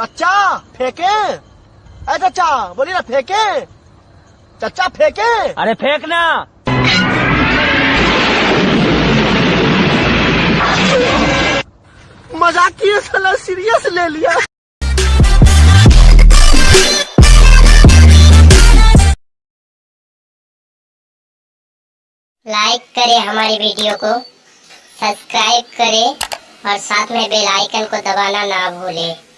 चाचा फेंके। अरे चाचा बोलिए ना फेंके। चाचा फेंके। अरे फेंकना मज़ाक किए साला सीरियस ले लिया। लाइक करें हमारी वीडियो को सब्सक्राइब करें और साथ में बेल आइकन को दबाना ना भूलें।